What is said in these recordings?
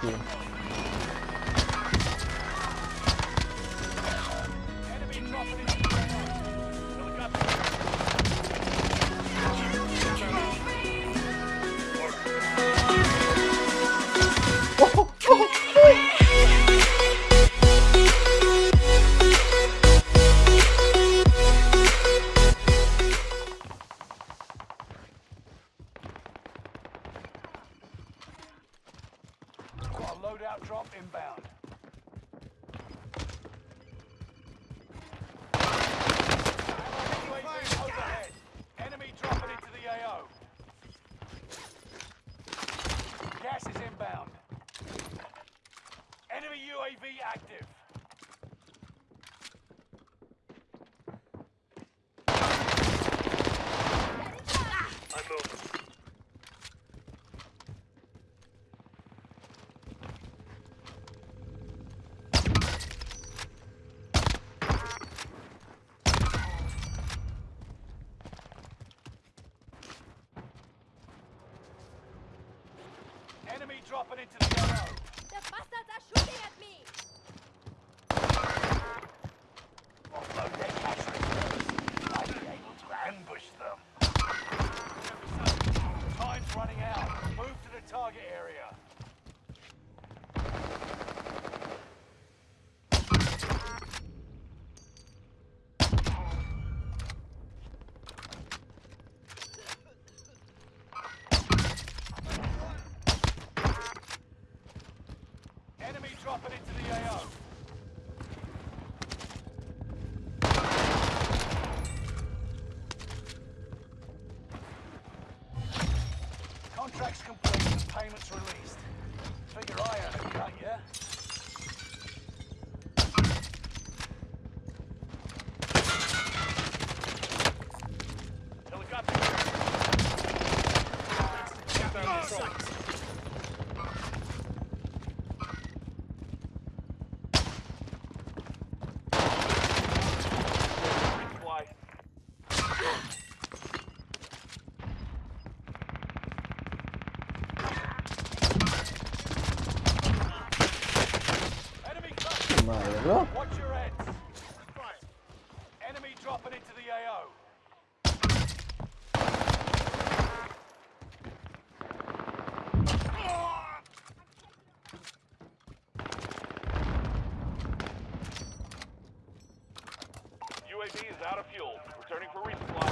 aqui. UAV active. Enemy dropping into the AO. The bastards are shooting at me! Offload their cash reserves. I'll be able to ambush them. Time's running out. Move to the target area. Enemy into the AO. Cluster. Madre, bro. Watch your heads. Enemy dropping into the AO. UAV is out of fuel. Returning for resupply.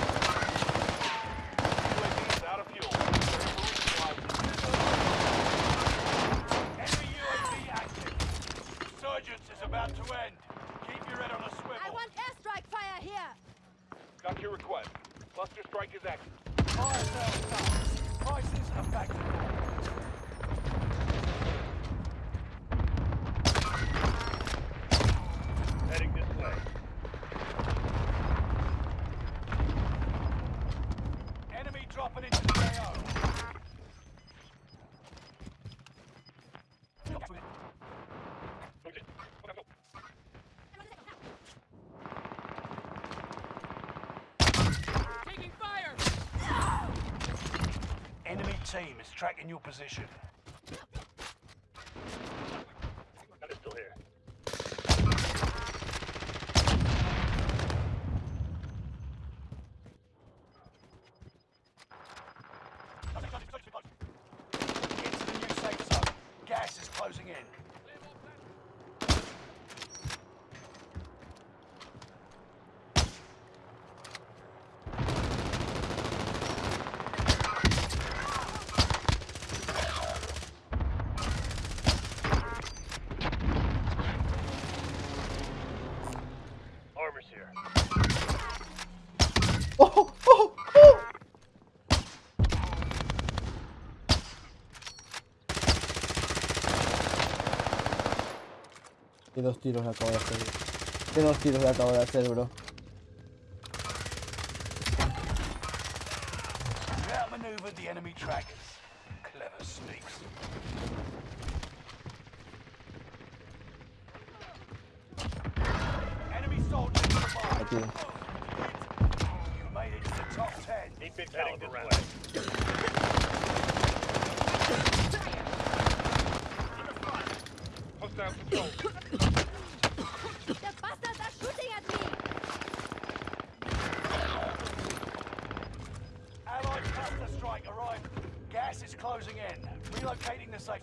UAV is out of fuel. Returning for resupply. Enemy UAV active. Resurgence is about to end. Keep your head on a swivel. I want airstrike fire here! Got your request. Cluster strike is active. Fire sales done. Prices are back to normal. Heading this way. Enemy dropping into the AO. Taking fire! Enemy team is tracking your position. ¿Qué dos tiros le acabo de hacer? ¿Qué dos tiros le acabo de hacer, bro? Gas is closing in. Relocating the safe.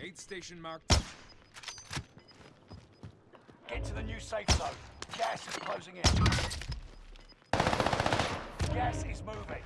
Aid station marked. Get to the new safe zone. Gas is closing in. Gas is moving.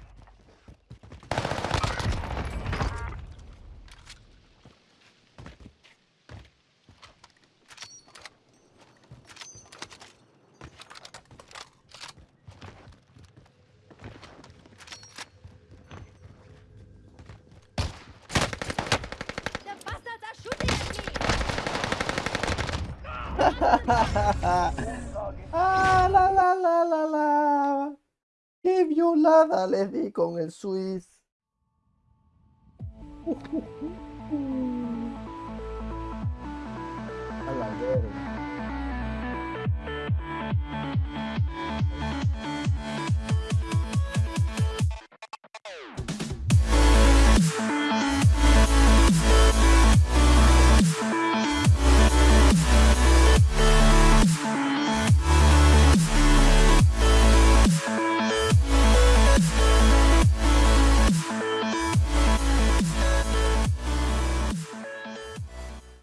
¡Ah, la, la, la, la, la! ¡Qué violada le di con el Swiss!